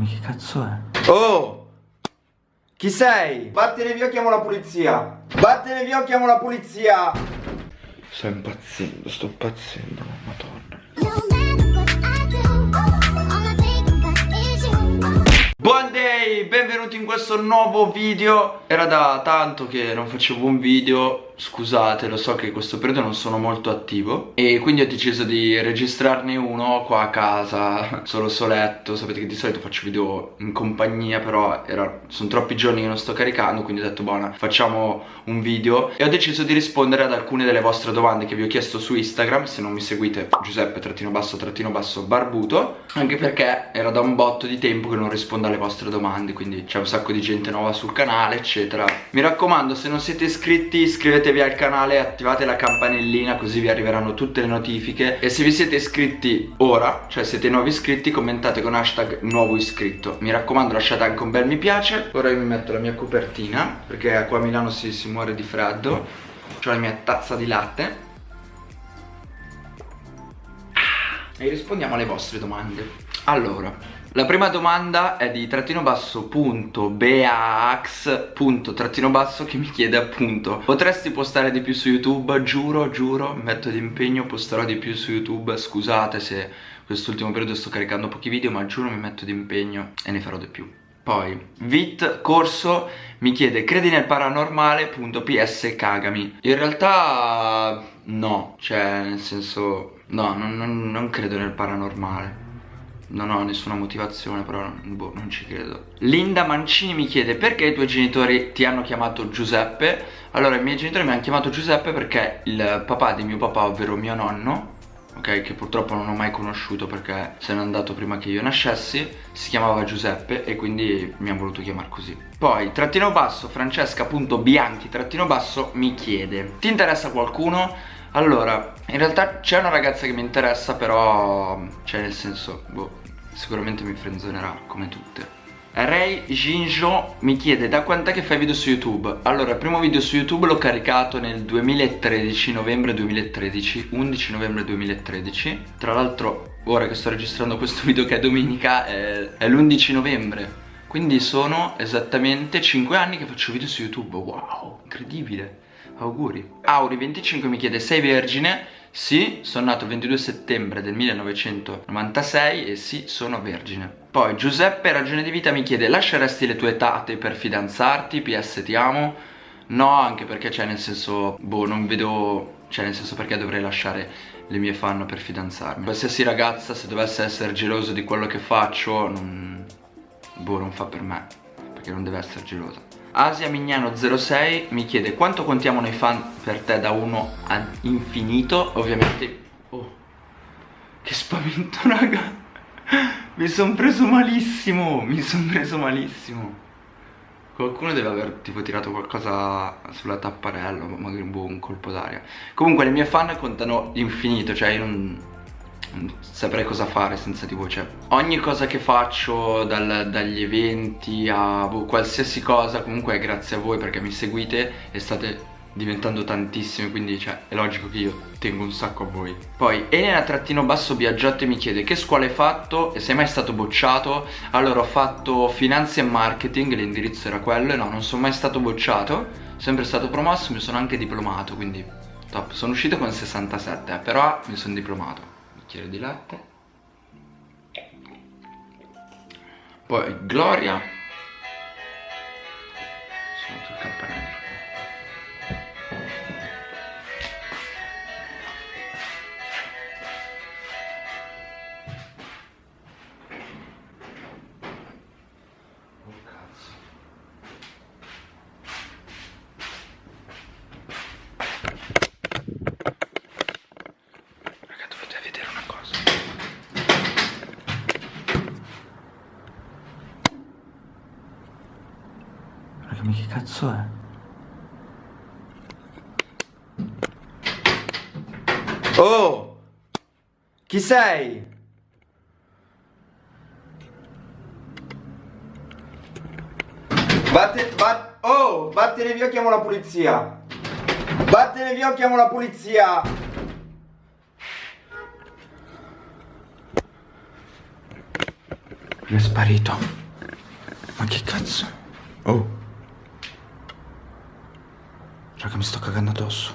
Ma che cazzo è? Oh! Chi sei? Vattene via, chiamo la polizia. Vattene via, chiamo la polizia. Sto impazzendo, sto impazzendo, madonna. Buon day, benvenuti in questo nuovo video Era da tanto che non facevo un video Scusate, lo so che in questo periodo non sono molto attivo E quindi ho deciso di registrarne uno qua a casa Solo soletto. Sapete che di solito faccio video in compagnia Però era, sono troppi giorni che non sto caricando Quindi ho detto buona, facciamo un video. E ho deciso di rispondere ad alcune delle vostre domande Che vi ho chiesto su Instagram. Se non mi seguite Giuseppe trattino basso trattino basso barbuto. Anche perché era da un botto di tempo che non rispondo alle vostre domande Quindi c'è un sacco di gente nuova sul canale eccetera. Mi raccomando se non siete iscritti iscrivetevi iscrivetevi al canale attivate la campanellina così vi arriveranno tutte le notifiche. E se vi siete iscritti ora, cioè siete nuovi iscritti, commentate con hashtag nuovo iscritto. Mi raccomando lasciate anche un bel mi piace. Ora io mi metto la mia copertina perché qua a Milano si, si muore di freddo. Ho la mia tazza di latte. E rispondiamo alle vostre domande. Allora la prima domanda è di trattino basso punto beax punto trattino basso che mi chiede appunto Potresti postare di più su YouTube? Giuro, giuro, metto di impegno, posterò di più su YouTube. Scusate se quest'ultimo periodo sto caricando pochi video ma giuro mi metto di impegno e ne farò di più. Poi, Vit Corso mi chiede credi nel paranormale? Punto PS cagami. In realtà no, cioè nel senso no, non, non, non credo nel paranormale non ho nessuna motivazione però boh, non ci credo. Linda Mancini mi chiede perché i tuoi genitori ti hanno chiamato Giuseppe? Allora i miei genitori mi hanno chiamato Giuseppe perché il papà di mio papà ovvero mio nonno Ok, che purtroppo non ho mai conosciuto perché se n'è andato prima che io nascessi Si chiamava Giuseppe e quindi mi ha voluto chiamare così. Poi, trattino basso, francesca.bianchi, trattino basso, mi chiede Ti interessa qualcuno? Allora, in realtà c'è una ragazza che mi interessa però, cioè nel senso, boh, sicuramente mi frenzonerà come tutte. Ray Jinjo mi chiede da quant'è che fai video su YouTube? Allora, il primo video su YouTube l'ho caricato nel 2013, novembre 2013, 11 novembre 2013 Tra l'altro, ora che sto registrando questo video che è domenica, è, è l'11 novembre. Quindi sono esattamente 5 anni che faccio video su YouTube, wow, incredibile Auguri Auri25 mi chiede sei vergine? Sì, sono nato il 22 settembre del 1996 e sì, sono vergine. Poi Giuseppe Ragione di Vita mi chiede lasceresti le tue tate per fidanzarti? PS ti amo? No, anche perché cioè nel senso, boh, non vedo, cioè nel senso perché dovrei lasciare le mie fan per fidanzarmi. Qualsiasi ragazza se dovesse essere geloso di quello che faccio, non, boh, non fa per me, perché non deve essere gelosa. Asia Mignano 06 mi chiede quanto contiamo noi fan per te da 1 a infinito? Ovviamente Oh Che spavento raga. Mi sono preso malissimo Mi sono preso malissimo. Qualcuno deve aver tipo tirato qualcosa sulla tapparella Magari boh, un colpo d'aria. Comunque le mie fan contano infinito Cioè io non saprei cosa fare senza di voi cioè, ogni cosa che faccio dal, dagli eventi a boh, qualsiasi cosa comunque è grazie a voi perché mi seguite e state diventando tantissime quindi cioè, è logico che io tengo un sacco a voi. Poi Elena trattino basso Biagiotti mi chiede che scuola hai fatto? E sei mai stato bocciato? Allora ho fatto finanza e marketing l'indirizzo era quello e no non sono mai stato bocciato sempre stato promosso mi sono anche diplomato quindi top. Sono uscito con 67 eh, però mi sono diplomato bicchiere di latte. Poi Gloria. Sono sul campanello Ma che cazzo è? Oh! Chi sei? Vatte, vatt, oh, vattene via, chiamo la polizia. Vattene via, chiamo la polizia. È sparito. Ma che cazzo? Oh. Raga, mi sto cagando addosso.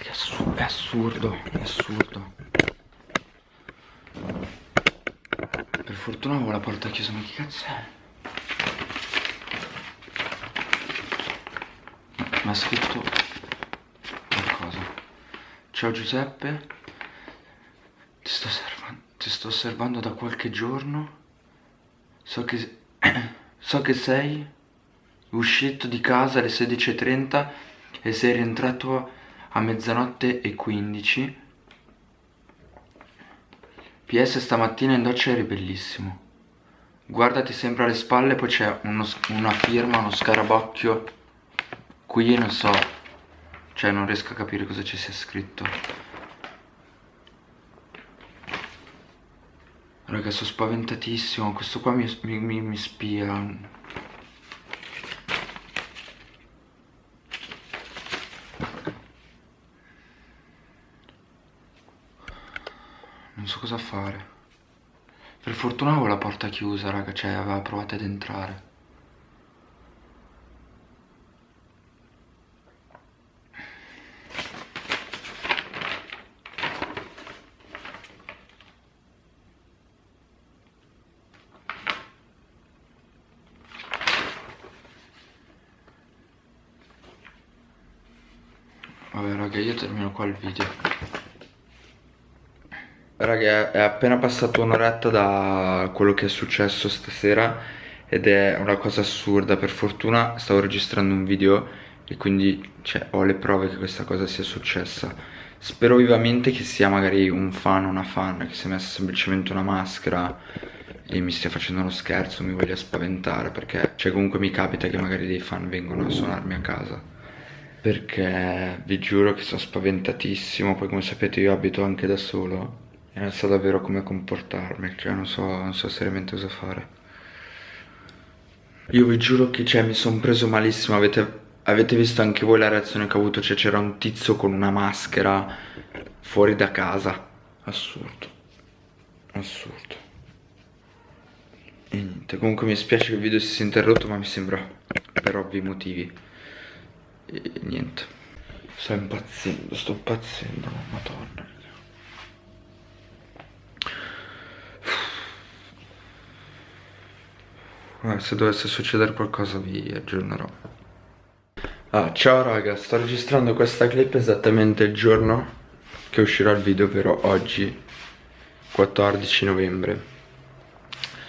Che assurdo, è assurdo, è assurdo. Per fortuna avevo la porta chiusa, ma che cazzo è? Mi ha scritto qualcosa. Ciao Giuseppe. Sto osservando da qualche giorno. So che, so che sei uscito di casa alle 16.30 e sei rientrato a mezzanotte e 15. PS stamattina in doccia eri bellissimo. Guardati sempre alle spalle, poi c'è una firma, uno scarabocchio. Qui non so, cioè non riesco a capire cosa ci sia scritto. Raga, sono spaventatissimo, questo qua mi, mi, mi, spia. Non so cosa fare. Per fortuna avevo la porta chiusa, raga, cioè aveva provato ad entrare. Vabbè raga io termino qua il video. Raga è appena passato un'oretta da quello che è successo stasera Ed è una cosa assurda. Per fortuna stavo registrando un video E quindi cioè, ho le prove che questa cosa sia successa. Spero vivamente che sia magari un fan o una fan Che si è messa semplicemente una maschera E mi stia facendo uno scherzo Mi voglia spaventare Perché cioè, comunque mi capita che magari dei fan vengono a suonarmi a casa perché vi giuro che sono spaventatissimo, poi come sapete io abito anche da solo e non so davvero come comportarmi, cioè non so, non so seriamente cosa fare. Io vi giuro che cioè, mi sono preso malissimo, avete, avete visto anche voi la reazione che ho avuto, cioè c'era un tizio con una maschera fuori da casa, assurdo, assurdo. E niente, comunque mi spiace che il video si sia interrotto ma mi sembra per ovvi motivi e niente. Sto impazzendo sto impazzendo madonna Guarda, se dovesse succedere qualcosa vi aggiornerò. Ah, ciao raga sto registrando questa clip esattamente il giorno che uscirà il video ovvero oggi 14 novembre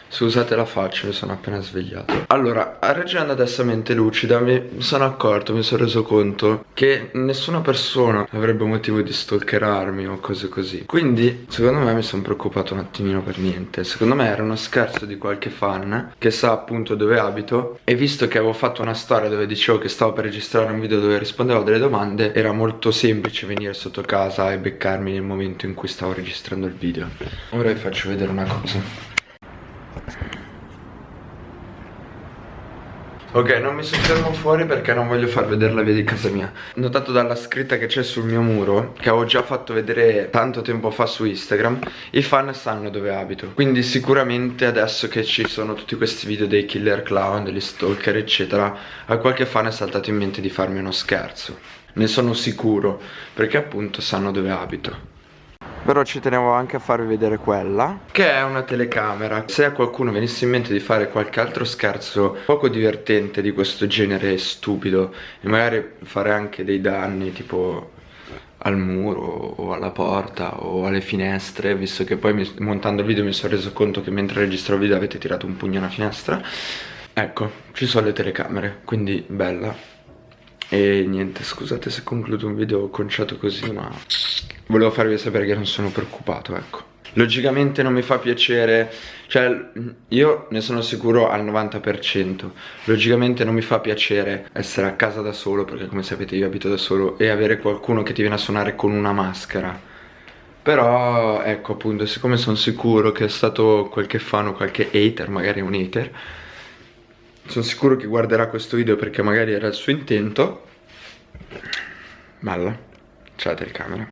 Scusate la faccia, mi sono appena svegliato. Allora, ragionando adesso a mente lucida Mi sono accorto, mi sono reso conto Che nessuna persona avrebbe motivo di stalkerarmi o cose così. Quindi, secondo me mi sono preoccupato un attimino per niente. Secondo me era uno scherzo di qualche fan Che sa appunto dove abito E visto che avevo fatto una storia dove dicevo che stavo per registrare un video dove rispondevo a delle domande Era molto semplice venire sotto casa e beccarmi nel momento in cui stavo registrando il video. Ora vi faccio vedere una cosa Ok, non mi soffermo fuori perché non voglio far vedere la via di casa mia. Notato dalla scritta che c'è sul mio muro Che avevo già fatto vedere tanto tempo fa su Instagram I fan sanno dove abito. Quindi sicuramente adesso che ci sono tutti questi video dei killer clown, degli stalker eccetera A qualche fan è saltato in mente di farmi uno scherzo. Ne sono sicuro Perché appunto sanno dove abito però ci tenevo anche a farvi vedere quella. Che è una telecamera. Se a qualcuno venisse in mente di fare qualche altro scherzo Poco divertente di questo genere stupido E magari fare anche dei danni tipo al muro o alla porta o alle finestre Visto che poi mi, montando il video mi sono reso conto che mentre registro il video avete tirato un pugno alla finestra. Ecco, ci sono le telecamere, quindi bella. E niente, scusate se concludo un video conciato così ma volevo farvi sapere che non sono preoccupato, ecco. Logicamente non mi fa piacere, cioè io ne sono sicuro al 90% Logicamente non mi fa piacere essere a casa da solo perché come sapete io abito da solo E avere qualcuno che ti viene a suonare con una maschera Però ecco appunto siccome sono sicuro che è stato qualche fan o qualche hater, magari un hater Sono sicuro che guarderà questo video perché magari era il suo intento Bella. C'è la telecamera.